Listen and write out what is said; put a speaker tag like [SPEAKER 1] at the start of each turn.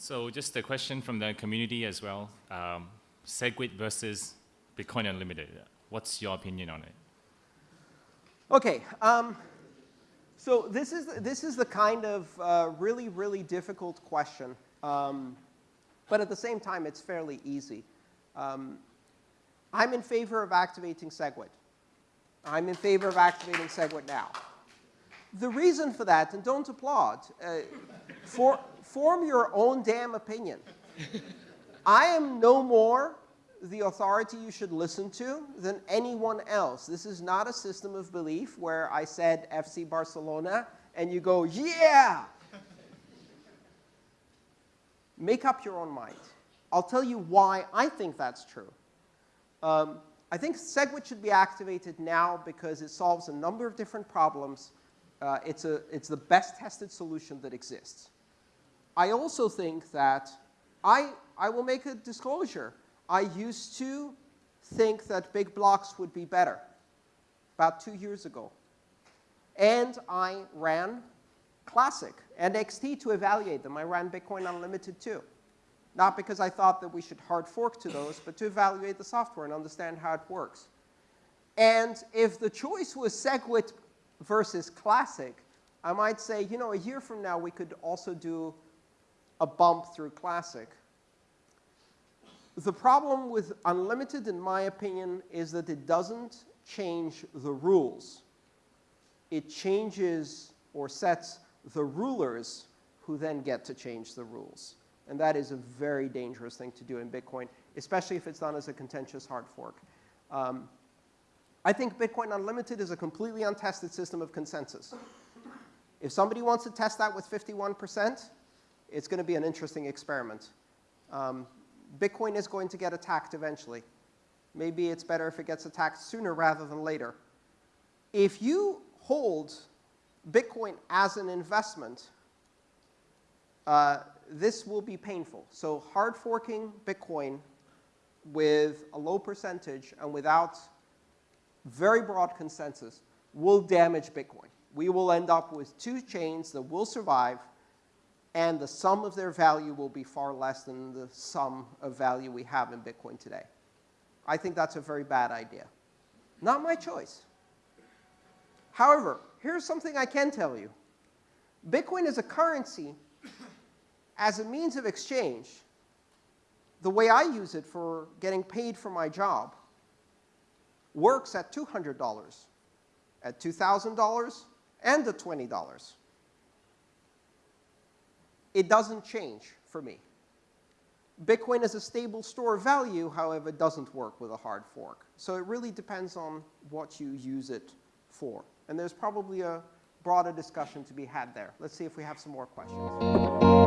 [SPEAKER 1] So just a question from the community as well. Um, SegWit versus Bitcoin Unlimited. What's your opinion on it?
[SPEAKER 2] Okay. Um, so this is, this is the kind of uh, really, really difficult question. Um, but at the same time, it's fairly easy. Um, I'm in favor of activating SegWit. I'm in favor of activating SegWit now. The reason for that, and don't applaud, uh, for, form your own damn opinion. I am no more the authority you should listen to than anyone else. This is not a system of belief where I said FC Barcelona and you go, yeah! Make up your own mind. I'll tell you why I think that's true. Um, I think SegWit should be activated now because it solves a number of different problems. Uh, it's, a, it's the best tested solution that exists. I also think that I, I will make a disclosure. I used to think that big blocks would be better about two years ago. And I ran Classic and XT to evaluate them. I ran Bitcoin Unlimited too. Not because I thought that we should hard fork to those, but to evaluate the software and understand how it works. And if the choice was SegWit versus Classic, I might say, you know, a year from now, we could also do a bump through Classic. The problem with unlimited, in my opinion, is that it doesn't change the rules. It changes or sets the rulers who then get to change the rules. And that is a very dangerous thing to do in Bitcoin, especially if it's done as a contentious hard fork. Um, I think Bitcoin Unlimited is a completely untested system of consensus. If somebody wants to test that with 51%, it's going to be an interesting experiment. Um, Bitcoin is going to get attacked eventually. Maybe it's better if it gets attacked sooner rather than later. If you hold Bitcoin as an investment, uh, this will be painful. So hard forking Bitcoin with a low percentage and without very broad consensus will damage Bitcoin. We will end up with two chains that will survive, and the sum of their value will be far less than the sum of value we have in Bitcoin today. I think that's a very bad idea. Not my choice. However, here's something I can tell you. Bitcoin is a currency as a means of exchange, the way I use it for getting paid for my job works at $200, at $2,000, and at $20. It doesn't change for me. Bitcoin as a stable store of value, however, it doesn't work with a hard fork. So it really depends on what you use it for. And there's probably a broader discussion to be had there. Let's see if we have some more questions.